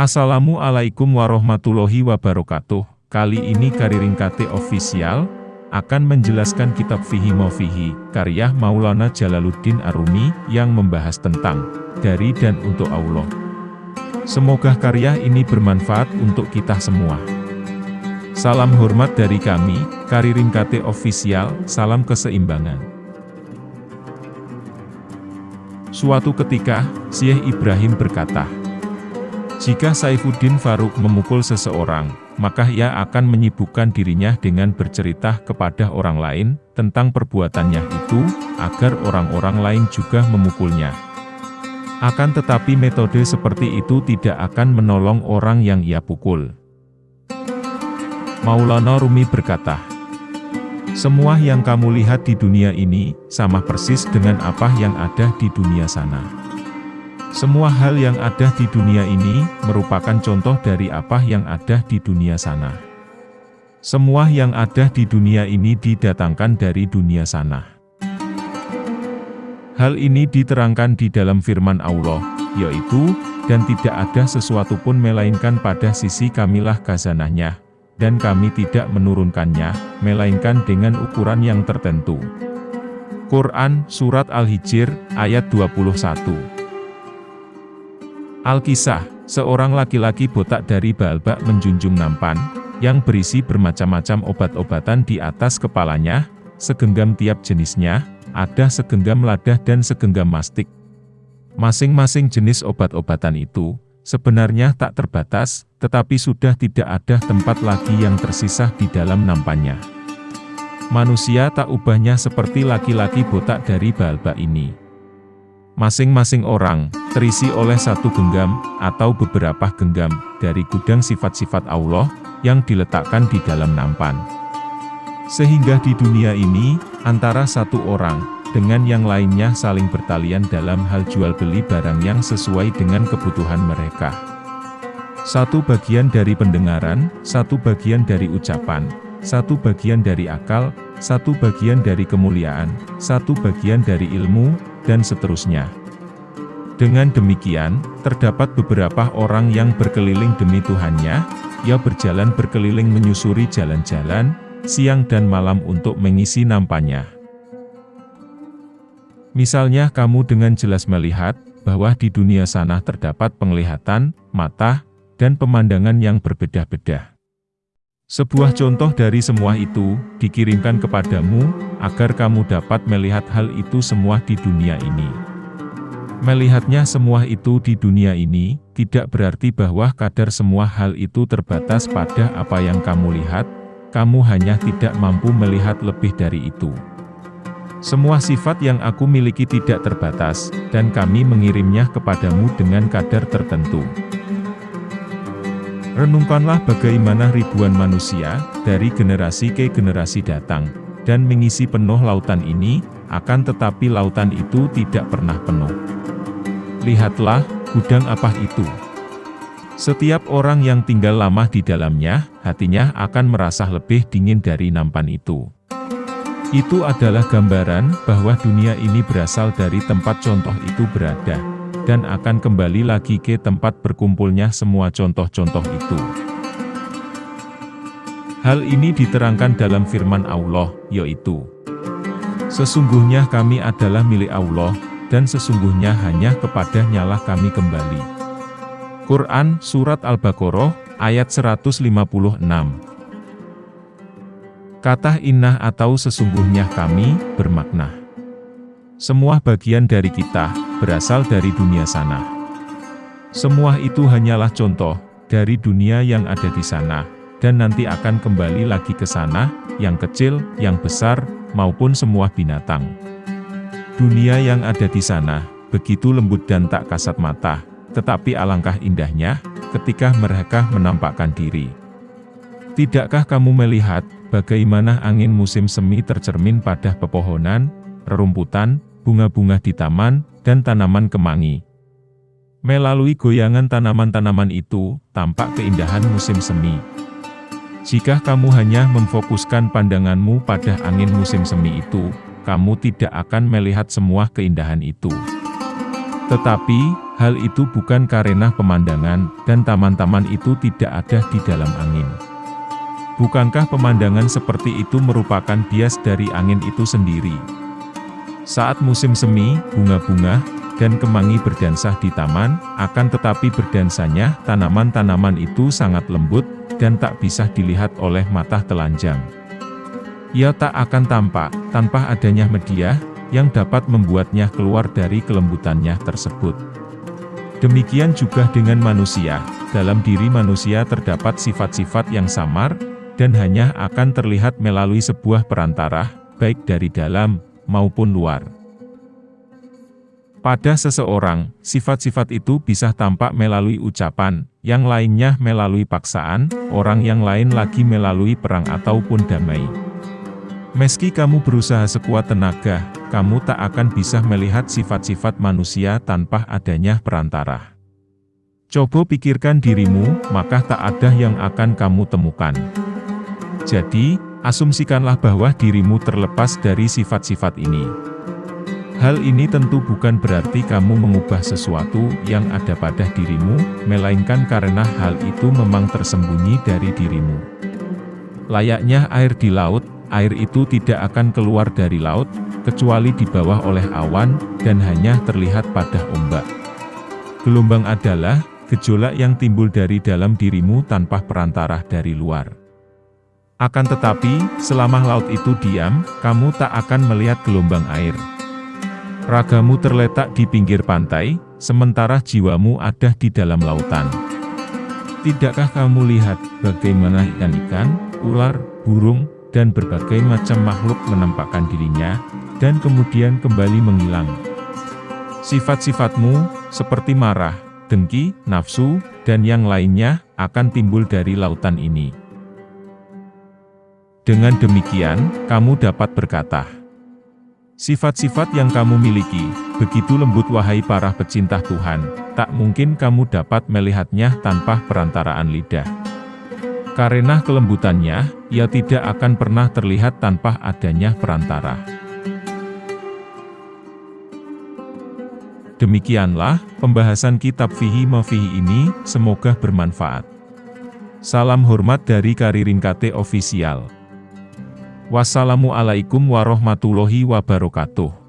Assalamualaikum warahmatullahi wabarakatuh. Kali ini Kariringkate Official akan menjelaskan kitab Fihi Mofihi, karya Maulana Jalaluddin Arumi yang membahas tentang dari dan untuk Allah. Semoga karya ini bermanfaat untuk kita semua. Salam hormat dari kami, Kariringkate Official, salam keseimbangan. Suatu ketika, Syekh Ibrahim berkata, jika Saifuddin Faruk memukul seseorang, maka ia akan menyibukkan dirinya dengan bercerita kepada orang lain tentang perbuatannya itu, agar orang-orang lain juga memukulnya. Akan tetapi metode seperti itu tidak akan menolong orang yang ia pukul. Maulana Rumi berkata, Semua yang kamu lihat di dunia ini, sama persis dengan apa yang ada di dunia sana. Semua hal yang ada di dunia ini, merupakan contoh dari apa yang ada di dunia sana. Semua yang ada di dunia ini didatangkan dari dunia sana. Hal ini diterangkan di dalam firman Allah, yaitu, dan tidak ada sesuatu pun melainkan pada sisi kamilah khazanahnya, dan kami tidak menurunkannya, melainkan dengan ukuran yang tertentu. Quran, Surat Al-Hijr, ayat 21 Alkisah, seorang laki-laki botak dari Balbak menjunjung nampan, yang berisi bermacam-macam obat-obatan di atas kepalanya, segenggam tiap jenisnya, ada segenggam ladah dan segenggam mastik. Masing-masing jenis obat-obatan itu, sebenarnya tak terbatas, tetapi sudah tidak ada tempat lagi yang tersisa di dalam nampannya. Manusia tak ubahnya seperti laki-laki botak dari Balbak ini. Masing-masing orang, terisi oleh satu genggam, atau beberapa genggam, dari gudang sifat-sifat Allah, yang diletakkan di dalam nampan. Sehingga di dunia ini, antara satu orang, dengan yang lainnya saling bertalian dalam hal jual beli barang yang sesuai dengan kebutuhan mereka. Satu bagian dari pendengaran, satu bagian dari ucapan, satu bagian dari akal, satu bagian dari kemuliaan, satu bagian dari ilmu, dan seterusnya. Dengan demikian, terdapat beberapa orang yang berkeliling demi Tuhannya, ia berjalan berkeliling menyusuri jalan-jalan, siang dan malam untuk mengisi nampanya. Misalnya kamu dengan jelas melihat, bahwa di dunia sana terdapat penglihatan, mata, dan pemandangan yang berbeda-beda. Sebuah contoh dari semua itu, dikirimkan kepadamu, agar kamu dapat melihat hal itu semua di dunia ini. Melihatnya semua itu di dunia ini, tidak berarti bahwa kadar semua hal itu terbatas pada apa yang kamu lihat, kamu hanya tidak mampu melihat lebih dari itu. Semua sifat yang aku miliki tidak terbatas, dan kami mengirimnya kepadamu dengan kadar tertentu. Renungkanlah bagaimana ribuan manusia, dari generasi ke generasi datang, dan mengisi penuh lautan ini, akan tetapi lautan itu tidak pernah penuh. Lihatlah, gudang apa itu? Setiap orang yang tinggal lama di dalamnya, hatinya akan merasa lebih dingin dari nampan itu. Itu adalah gambaran bahwa dunia ini berasal dari tempat contoh itu berada dan akan kembali lagi ke tempat berkumpulnya semua contoh-contoh itu. Hal ini diterangkan dalam firman Allah, yaitu, Sesungguhnya kami adalah milik Allah, dan sesungguhnya hanya kepada nyalah kami kembali. Quran, Surat Al-Baqarah, ayat 156 Kata innah atau sesungguhnya kami, bermakna. Semua bagian dari kita, berasal dari dunia sana. Semua itu hanyalah contoh, dari dunia yang ada di sana, dan nanti akan kembali lagi ke sana, yang kecil, yang besar, maupun semua binatang. Dunia yang ada di sana, begitu lembut dan tak kasat mata, tetapi alangkah indahnya, ketika mereka menampakkan diri. Tidakkah kamu melihat, bagaimana angin musim semi tercermin pada pepohonan, rerumputan, bunga-bunga di taman, dan tanaman kemangi. Melalui goyangan tanaman-tanaman itu, tampak keindahan musim semi. Jika kamu hanya memfokuskan pandanganmu pada angin musim semi itu, kamu tidak akan melihat semua keindahan itu. Tetapi, hal itu bukan karena pemandangan, dan taman-taman itu tidak ada di dalam angin. Bukankah pemandangan seperti itu merupakan bias dari angin itu sendiri? Saat musim semi, bunga-bunga, dan kemangi berdansah di taman, akan tetapi berdansanya tanaman-tanaman itu sangat lembut, dan tak bisa dilihat oleh mata telanjang. Ia tak akan tampak, tanpa adanya media, yang dapat membuatnya keluar dari kelembutannya tersebut. Demikian juga dengan manusia, dalam diri manusia terdapat sifat-sifat yang samar, dan hanya akan terlihat melalui sebuah perantara, baik dari dalam, maupun luar. Pada seseorang, sifat-sifat itu bisa tampak melalui ucapan, yang lainnya melalui paksaan, orang yang lain lagi melalui perang ataupun damai. Meski kamu berusaha sekuat tenaga, kamu tak akan bisa melihat sifat-sifat manusia tanpa adanya perantara. Coba pikirkan dirimu, maka tak ada yang akan kamu temukan. Jadi, asumsikanlah bahwa dirimu terlepas dari sifat-sifat ini. Hal ini tentu bukan berarti kamu mengubah sesuatu yang ada pada dirimu, melainkan karena hal itu memang tersembunyi dari dirimu. Layaknya air di laut, air itu tidak akan keluar dari laut, kecuali di bawah oleh awan, dan hanya terlihat pada ombak. Gelombang adalah, gejolak yang timbul dari dalam dirimu tanpa perantara dari luar. Akan tetapi, selama laut itu diam, kamu tak akan melihat gelombang air. Ragamu terletak di pinggir pantai, sementara jiwamu ada di dalam lautan. Tidakkah kamu lihat bagaimana ikan-ikan, ular, burung, dan berbagai macam makhluk menampakkan dirinya, dan kemudian kembali menghilang. Sifat-sifatmu, seperti marah, dengki, nafsu, dan yang lainnya, akan timbul dari lautan ini. Dengan demikian, kamu dapat berkata, Sifat-sifat yang kamu miliki, begitu lembut wahai para pecinta Tuhan, tak mungkin kamu dapat melihatnya tanpa perantaraan lidah. Karena kelembutannya, ia tidak akan pernah terlihat tanpa adanya perantara. Demikianlah, pembahasan kitab Fihi Mafihi ini, semoga bermanfaat. Salam hormat dari Karirin KT Official. Wassalamualaikum warahmatullahi wabarakatuh.